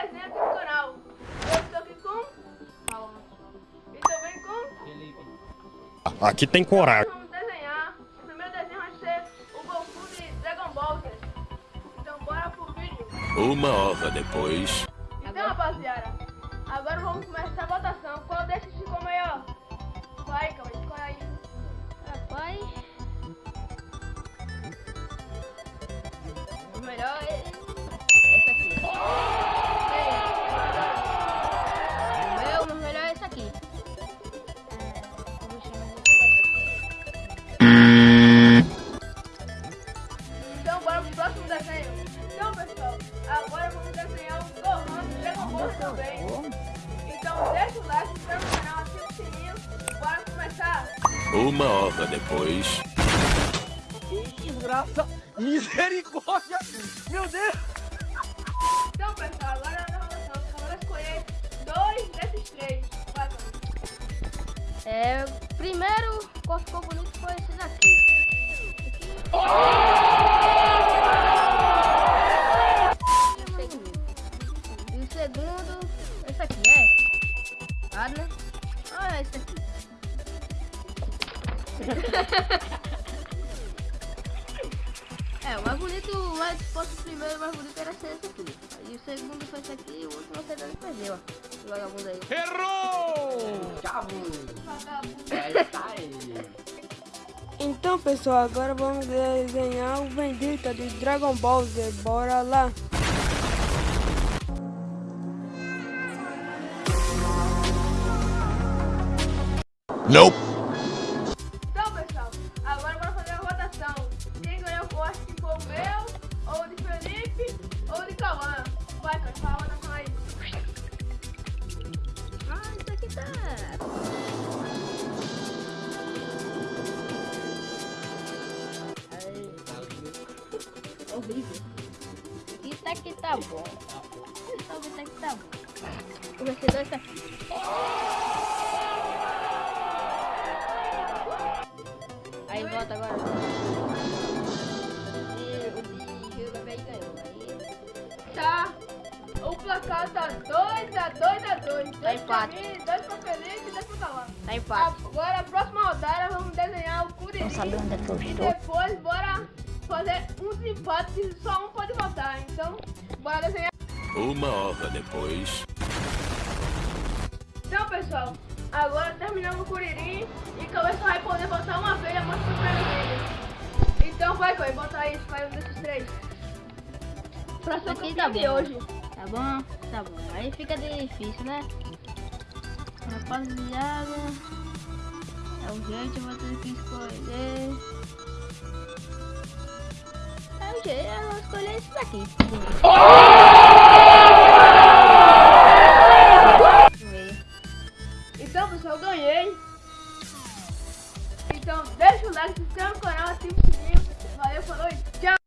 aqui no canal. Eu estou aqui com Paulo e também com Aqui tem coragem. Vamos desenhar. O primeiro desenho vai ser o Goku de Dragon Ball Z. Então bora pro vídeo. Uma hora depois. Melhor é esse aqui. O meu, o melhor é esse aqui. É, Então bora pro próximo desenho. Então pessoal, agora vamos desenhar o Gohan de Dragon Ball também. Então deixa o like, se inscreve no canal, ativa o sininho. Bora começar. Uma hora depois. Que desgraça! Misericórdia! Meu Deus! Então pessoal, agora na eu vou escolher dois desses três. É, primeiro, qual ficou bonito foi esse daqui. E o segundo, esse aqui, é? Ah, né? Ah, esse aqui. é, o mais bonito, o mais, se fosse o primeiro, o mais bonito era ser esse aqui. E o segundo foi esse aqui e o último você não perdeu, ó. O vagabundo aí. É isso aí! Então, pessoal, agora vamos desenhar o Vendetta de Dragon Ball Z. Bora lá! Nope. Horrível. Isso aqui tá bom. Isso aqui tá bom. Ser dois aqui. Aí volta agora. E o Bahia ganhou. Aí. Tá. O placar tá 2 a 2 a 2. 2 pra empate. mim, 2 pra Felipe e 2 pra. Tá empate. Agora, a próxima rodada, vamos desenhar o Curirim. Não sabe onde é que eu E estou. depois, bora fazer uns empates que só um pode votar. Então, bora desenhar. Uma hora depois. Então, pessoal, agora terminamos o Curirim e Cauê só vai poder votar uma vez a mostra pra ele. Então, vai, Cauê, bota aí, escolhe um desses três. Pra ser o tá de hoje. Tá bom? Tá bom. Aí fica difícil, né? Rapaziada. É o jeito, eu vou ter que escolher. Eu esse daqui. Então, pessoal, eu ganhei. Então, deixa o like, se inscreve no canal, ativa o sininho. Valeu, falou e tchau!